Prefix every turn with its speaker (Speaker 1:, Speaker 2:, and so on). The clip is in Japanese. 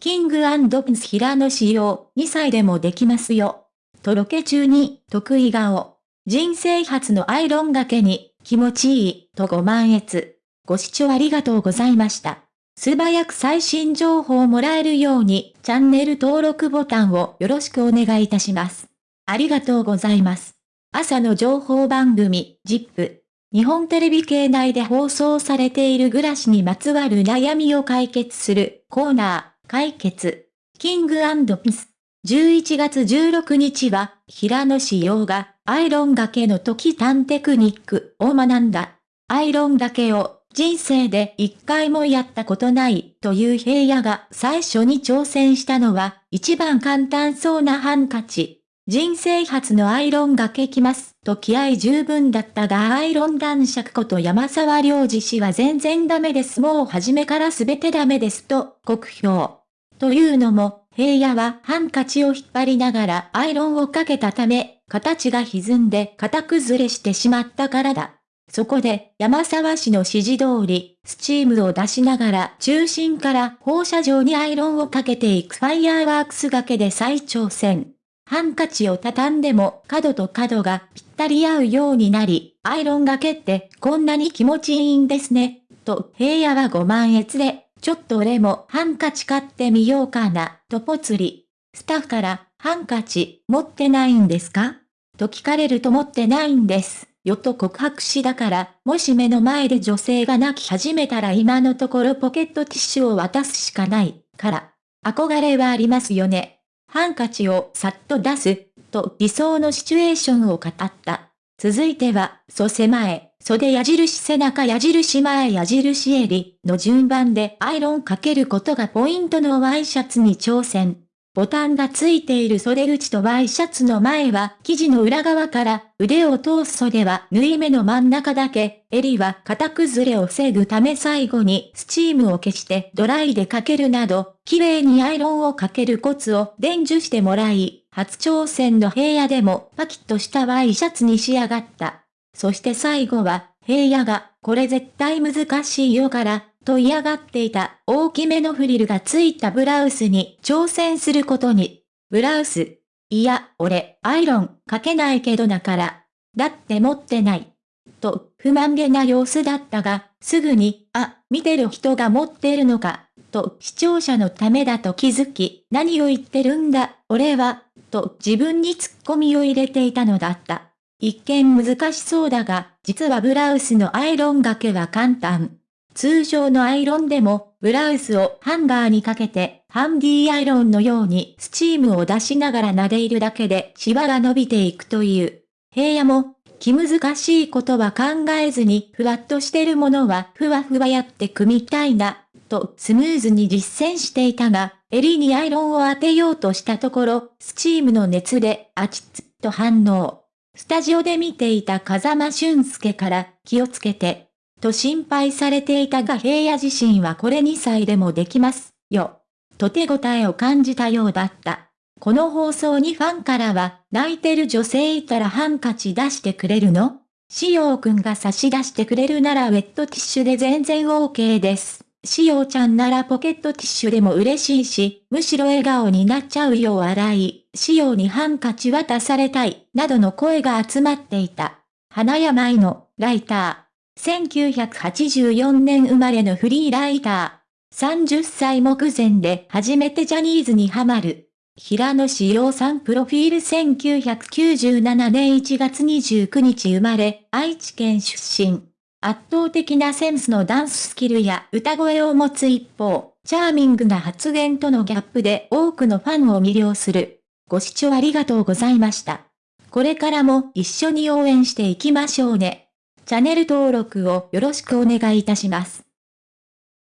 Speaker 1: キングピンス平野仕様、2歳でもできますよ。とろけ中に、得意顔。人生初のアイロンがけに、気持ちいい、とご満悦。ご視聴ありがとうございました。素早く最新情報をもらえるように、チャンネル登録ボタンをよろしくお願いいたします。ありがとうございます。朝の情報番組、ジップ。日本テレビ系内で放送されている暮らしにまつわる悩みを解決するコーナー、解決。キングピス。11月16日は、平野志陽が、アイロンがけの時短テクニックを学んだ。アイロンがけを人生で一回もやったことないという平野が最初に挑戦したのは一番簡単そうなハンカチ。人生初のアイロンがけきますと気合十分だったがアイロン男爵こと山沢良二氏は全然ダメですもう初めから全てダメですと酷評。というのも平野はハンカチを引っ張りながらアイロンをかけたため形が歪んで型崩れしてしまったからだ。そこで、山沢氏の指示通り、スチームを出しながら中心から放射状にアイロンをかけていくファイヤーワークスがけで再挑戦。ハンカチを畳んでも角と角がぴったり合うようになり、アイロンがけってこんなに気持ちいいんですね。と、平野はご満悦で、ちょっと俺もハンカチ買ってみようかな、とぽつり。スタッフから、ハンカチ持ってないんですか？と聞かれると持ってないんです。よと告白しだから、もし目の前で女性が泣き始めたら今のところポケットティッシュを渡すしかない、から。憧れはありますよね。ハンカチをさっと出す、と理想のシチュエーションを語った。続いては、袖前、袖矢印背中矢印前矢印襟の順番でアイロンかけることがポイントのワイシャツに挑戦。ボタンがついている袖口とワイシャツの前は生地の裏側から腕を通す袖は縫い目の真ん中だけ、襟は型崩れを防ぐため最後にスチームを消してドライでかけるなど、綺麗にアイロンをかけるコツを伝授してもらい、初挑戦の平野でもパキッとしたワイシャツに仕上がった。そして最後は、平野が、これ絶対難しいよから、と嫌がっていた大きめのフリルがついたブラウスに挑戦することに。ブラウス。いや、俺、アイロン、かけないけどなから。だって持ってない。と、不満げな様子だったが、すぐに、あ、見てる人が持ってるのか、と視聴者のためだと気づき、何を言ってるんだ、俺は、と自分にツッコミを入れていたのだった。一見難しそうだが、実はブラウスのアイロンがけは簡単。通常のアイロンでも、ブラウスをハンガーにかけて、ハンディアイロンのようにスチームを出しながら撫でいるだけでシワが伸びていくという。平野も、気難しいことは考えずに、ふわっとしてるものはふわふわやって組みたいな、とスムーズに実践していたが、襟にアイロンを当てようとしたところ、スチームの熱であちつと反応。スタジオで見ていた風間俊介から気をつけてと心配されていたが平野自身はこれ2歳でもできます、よ。と手応えを感じたようだった。この放送にファンからは、泣いてる女性いたらハンカチ出してくれるの？しおうくんが差し出してくれるならウェットティッシュで全然 OK です。しおちゃんならポケットティッシュでも嬉しいし、むしろ笑顔になっちゃうよ笑い、しおにハンカチ渡されたい、などの声が集まっていた。花山愛の、ライター。1984年生まれのフリーライター。30歳目前で初めてジャニーズにハマる。平野志陽さんプロフィール1997年1月29日生まれ、愛知県出身。圧倒的なセンスのダンススキルや歌声を持つ一方、チャーミングな発言とのギャップで多くのファンを魅了する。ご視聴ありがとうございました。これからも一緒に応援していきましょうね。チャンネル登録をよろしくお願いいたします。